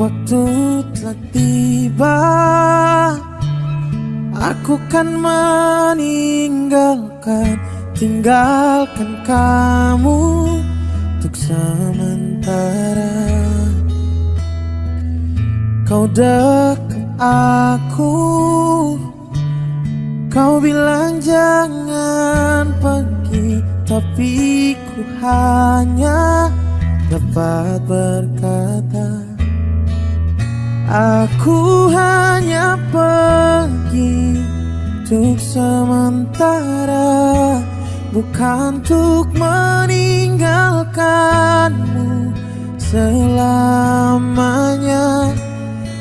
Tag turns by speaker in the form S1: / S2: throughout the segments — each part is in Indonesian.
S1: Waktu telah tiba Aku kan meninggalkan Tinggalkan kamu Untuk sementara. Kau dekat aku Kau bilang jangan pergi Tapi ku hanya dapat berkata Aku hanya pergi untuk sementara Bukan untuk meninggalkanmu selamanya.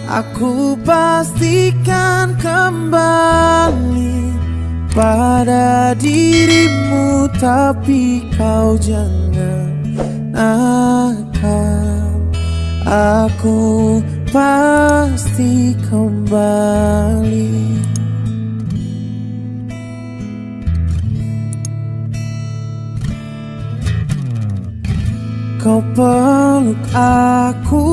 S1: Aku pastikan kembali pada dirimu Tapi kau jangan nakal. Aku pasti kembali. Kau peluk aku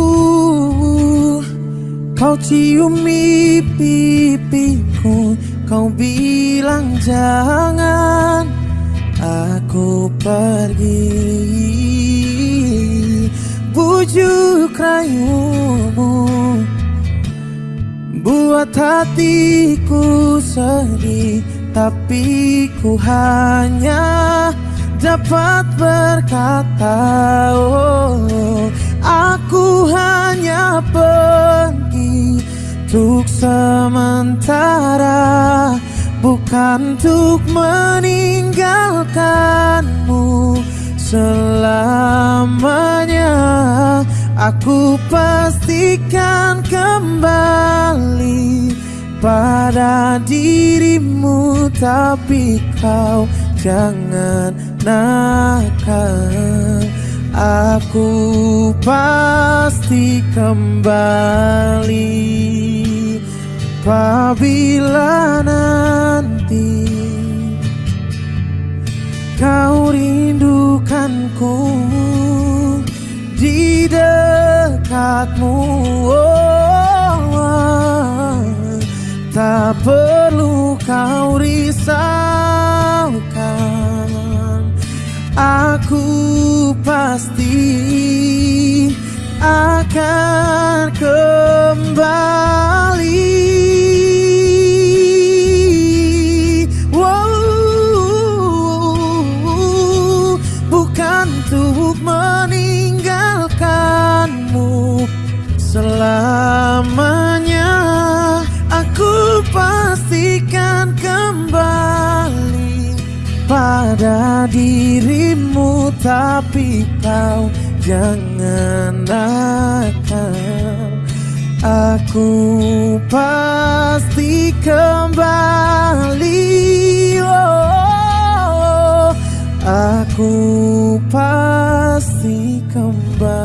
S1: Kau ciumi pipiku Kau bilang jangan Aku pergi. Bujuk rayumu Buat hatiku sedih Tapi ku hanya dapat berkata oh, Aku hanya pergi Untuk sementara Bukan untuk meninggalkanmu selamanya. Aku pastikan kembali pada dirimu Tapi kau jangan nakal. Aku pasti kembali. Apabila nanti Kau rindukanku di dekatmu Tak perlu kau risaukan. Aku pasti akan kembali. Selamanya pastikan kembali pada dirimu tapi kau jangan nakal. Aku pasti kembali oh, aku pasti kembali.